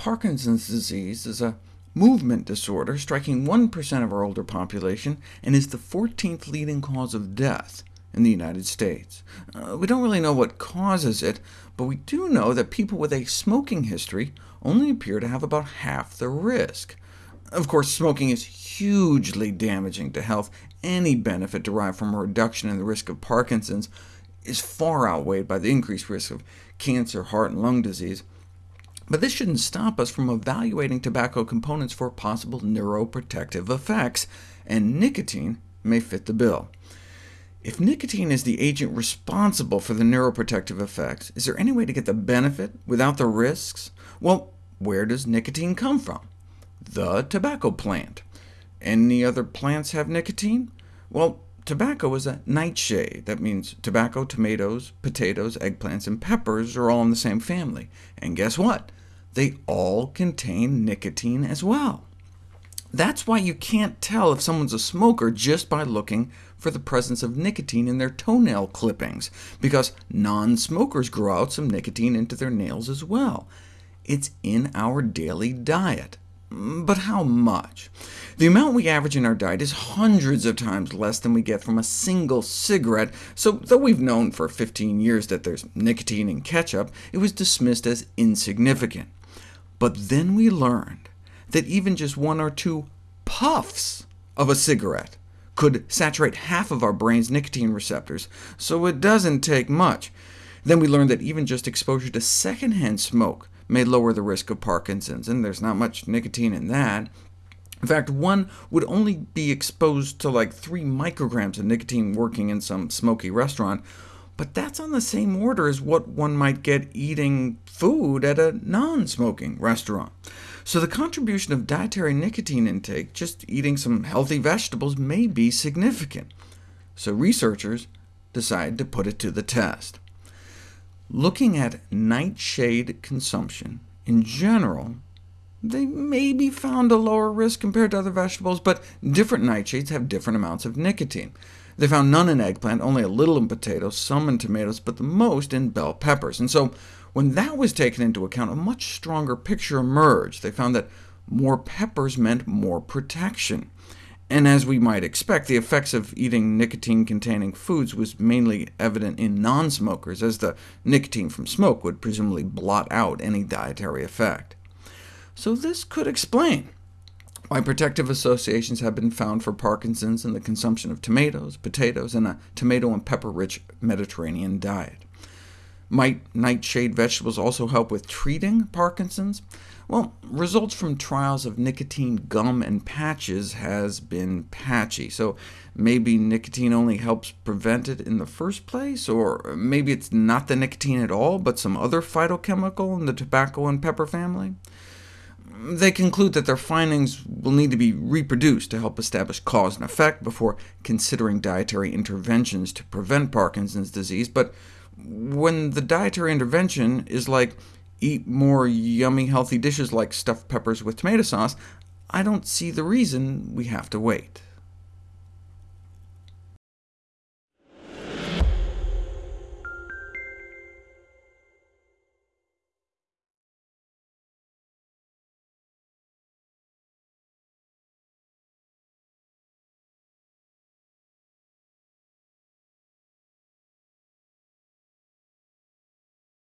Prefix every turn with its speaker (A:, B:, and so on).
A: Parkinson's disease is a movement disorder striking 1% of our older population, and is the 14th leading cause of death in the United States. Uh, we don't really know what causes it, but we do know that people with a smoking history only appear to have about half the risk. Of course, smoking is hugely damaging to health. Any benefit derived from a reduction in the risk of Parkinson's is far outweighed by the increased risk of cancer, heart, and lung disease. But this shouldn't stop us from evaluating tobacco components for possible neuroprotective effects, and nicotine may fit the bill. If nicotine is the agent responsible for the neuroprotective effects, is there any way to get the benefit without the risks? Well, where does nicotine come from? The tobacco plant. Any other plants have nicotine? Well, tobacco is a nightshade. That means tobacco, tomatoes, potatoes, eggplants, and peppers are all in the same family. And guess what? They all contain nicotine as well. That's why you can't tell if someone's a smoker just by looking for the presence of nicotine in their toenail clippings, because non-smokers grow out some nicotine into their nails as well. It's in our daily diet. But how much? The amount we average in our diet is hundreds of times less than we get from a single cigarette, so though we've known for 15 years that there's nicotine in ketchup, it was dismissed as insignificant. But then we learned that even just one or two puffs of a cigarette could saturate half of our brain's nicotine receptors, so it doesn't take much. Then we learned that even just exposure to secondhand smoke may lower the risk of Parkinson's, and there's not much nicotine in that. In fact, one would only be exposed to like 3 micrograms of nicotine working in some smoky restaurant, but that's on the same order as what one might get eating food at a non-smoking restaurant. So the contribution of dietary nicotine intake, just eating some healthy vegetables, may be significant. So researchers decided to put it to the test. Looking at nightshade consumption in general, they may be found a lower risk compared to other vegetables, but different nightshades have different amounts of nicotine. They found none in eggplant, only a little in potatoes, some in tomatoes, but the most in bell peppers. And so when that was taken into account, a much stronger picture emerged. They found that more peppers meant more protection. And as we might expect, the effects of eating nicotine-containing foods was mainly evident in non-smokers, as the nicotine from smoke would presumably blot out any dietary effect. So this could explain why protective associations have been found for Parkinson's in the consumption of tomatoes, potatoes, and a tomato and pepper-rich Mediterranean diet. Might nightshade vegetables also help with treating Parkinson's? Well, results from trials of nicotine gum and patches has been patchy, so maybe nicotine only helps prevent it in the first place, or maybe it's not the nicotine at all, but some other phytochemical in the tobacco and pepper family? They conclude that their findings will need to be reproduced to help establish cause and effect before considering dietary interventions to prevent Parkinson's disease, but when the dietary intervention is like eat more yummy, healthy dishes like stuffed peppers with tomato sauce, I don't see the reason we have to wait.